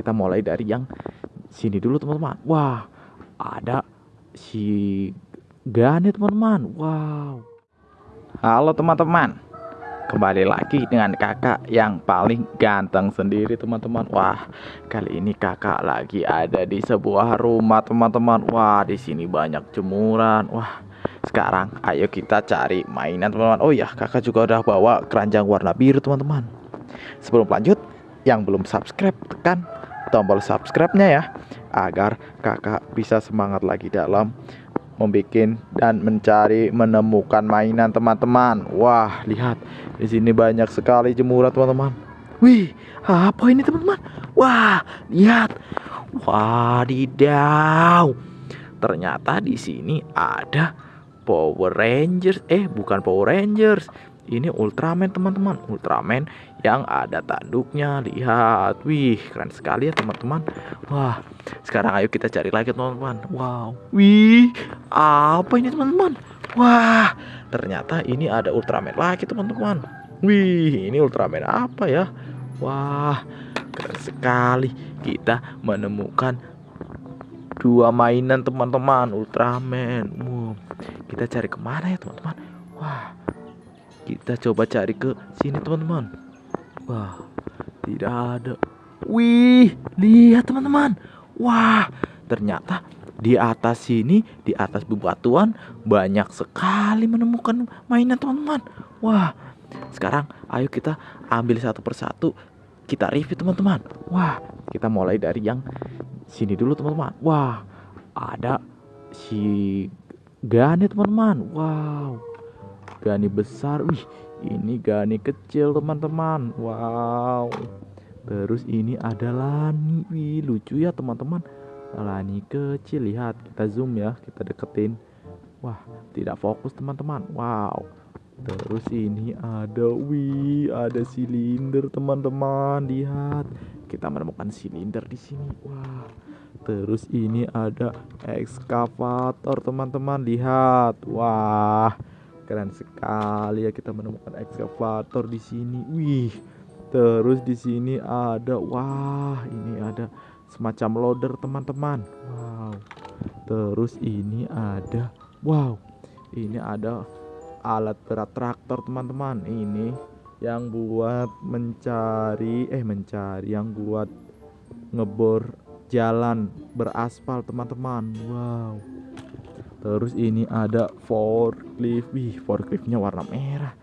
kita mulai dari yang sini dulu teman-teman. Wah ada si Gani teman-teman. Wow. Halo teman-teman. Kembali lagi dengan kakak yang paling ganteng sendiri teman-teman. Wah kali ini kakak lagi ada di sebuah rumah teman-teman. Wah di sini banyak jemuran. Wah sekarang ayo kita cari mainan teman-teman. Oh ya kakak juga udah bawa keranjang warna biru teman-teman. Sebelum lanjut yang belum subscribe tekan tombol subscribe-nya ya agar kakak bisa semangat lagi dalam membuat dan mencari menemukan mainan teman-teman. Wah, lihat di sini banyak sekali jemuran teman-teman. Wih, apa ini teman-teman? Wah, lihat. Wadidaw. Ternyata di sini ada Power Rangers. Eh, bukan Power Rangers ini Ultraman teman-teman. Ultraman yang ada tanduknya. Lihat. Wih keren sekali ya teman-teman. Wah sekarang ayo kita cari lagi teman-teman. Wow. Wih apa ini teman-teman? Wah ternyata ini ada Ultraman lagi teman-teman. Wih ini Ultraman apa ya? Wah keren sekali. Kita menemukan dua mainan teman-teman. Ultraman. Wow. kita cari ke mana ya teman-teman? Wah kita coba cari ke sini teman-teman. Wah, tidak ada. Wih, lihat teman-teman. Wah, ternyata di atas sini, di atas bebatuan banyak sekali menemukan mainan teman-teman. Wah, sekarang ayo kita ambil satu persatu kita review teman-teman. Wah, kita mulai dari yang sini dulu teman-teman. Wah, ada si Gane teman-teman. Wow, Gani besar. Wih, ini Gani kecil, teman-teman. Wow. Terus ini ada Lani. Wih, lucu ya, teman-teman. Lani kecil, lihat. Kita zoom ya, kita deketin. Wah, tidak fokus, teman-teman. Wow. Terus ini ada wih, ada silinder, teman-teman. Lihat. Kita menemukan silinder di sini. Wah. Terus ini ada ekskavator, teman-teman. Lihat. Wah keren sekali ya kita menemukan ekskavator di sini. Wih, terus di sini ada, wah, ini ada semacam loader teman-teman. Wow, terus ini ada, wow, ini ada alat berat traktor teman-teman. Ini yang buat mencari, eh mencari, yang buat ngebor jalan beraspal teman-teman. Wow terus ini ada forklift. Wih forkliftnya warna merah.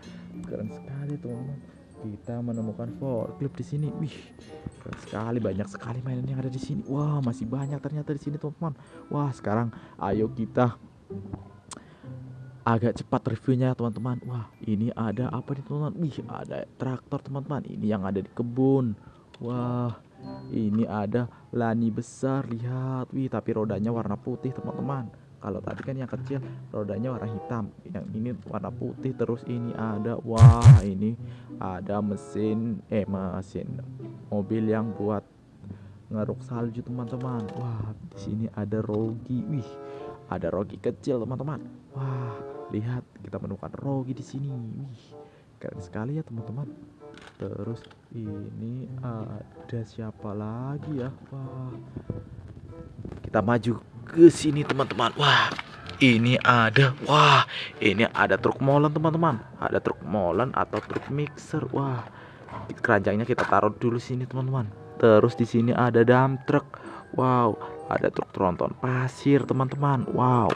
Keren sekali teman-teman. Kita menemukan forklift di sini. Wih keren sekali. Banyak sekali mainan yang ada di sini. Wah masih banyak ternyata di sini teman-teman. Wah sekarang ayo kita agak cepat reviewnya teman-teman. Wah ini ada apa nih teman-teman? Wih ada traktor teman-teman. Ini yang ada di kebun. Wah ini ada lani besar. Lihat. Wih tapi rodanya warna putih teman-teman kalau tadi kan yang kecil rodanya warna hitam yang ini warna putih terus ini ada wah ini ada mesin eh mesin mobil yang buat ngeruk salju teman-teman. Wah di sini ada rogi wih ada rogi kecil teman-teman. Wah lihat kita menemukan rogi di sini wih keren sekali ya teman-teman. Terus ini ada siapa lagi ya? Wah kita maju ke sini teman-teman. Wah, ini ada. Wah, ini ada truk molen teman-teman. Ada truk molen atau truk mixer. Wah, keranjangnya kita taruh dulu sini teman-teman. Terus di sini ada dump truck. Wow, ada truk tronton pasir teman-teman. Wow.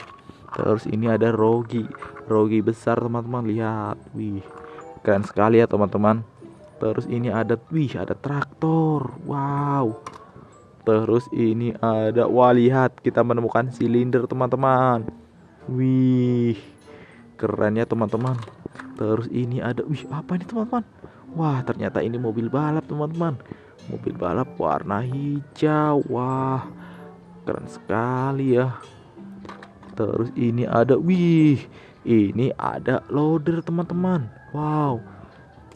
Terus ini ada rogi, rogi besar teman-teman. Lihat, wih, keren sekali ya teman-teman. Terus ini ada, wih, ada traktor. Wow. Terus ini ada wah lihat kita menemukan silinder teman-teman. Wih. Keren ya teman-teman. Terus ini ada wih apa ini teman-teman? Wah, ternyata ini mobil balap teman-teman. Mobil balap warna hijau. Wah. Keren sekali ya. Terus ini ada wih. Ini ada loader teman-teman. Wow.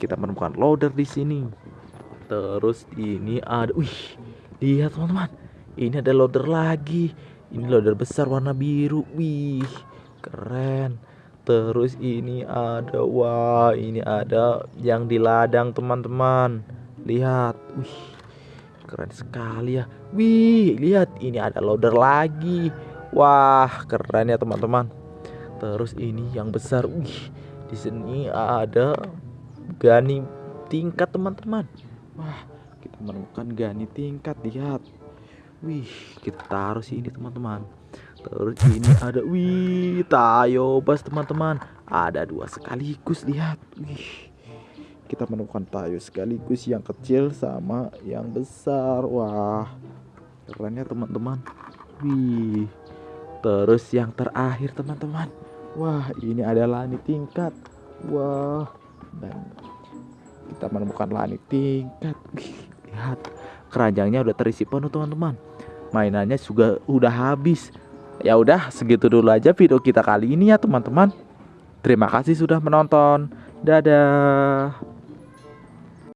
Kita menemukan loader di sini. Terus ini ada wih Lihat teman-teman, ini ada loader lagi. Ini loader besar warna biru. Wih, keren. Terus ini ada, wah ini ada yang di ladang teman-teman. Lihat, wih, keren sekali ya. Wih, lihat ini ada loader lagi. Wah, keren ya teman-teman. Terus ini yang besar. Wih, di sini ada gani tingkat teman-teman. Wah, kita menemukan gani tingkat. Lihat. Wih, kita taruh sini teman-teman. Terus ini ada wih, tayo bas teman-teman. Ada dua sekaligus lihat. Wih kita menemukan tayo sekaligus yang kecil sama yang besar wah keren ya teman-teman wih terus yang terakhir teman-teman wah ini ada langit tingkat wah dan kita menemukan langit tingkat lihat keranjangnya udah terisi penuh teman-teman. Mainannya juga udah habis. Ya udah segitu dulu aja video kita kali ini ya teman-teman. Terima kasih sudah menonton. Dadah